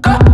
Go.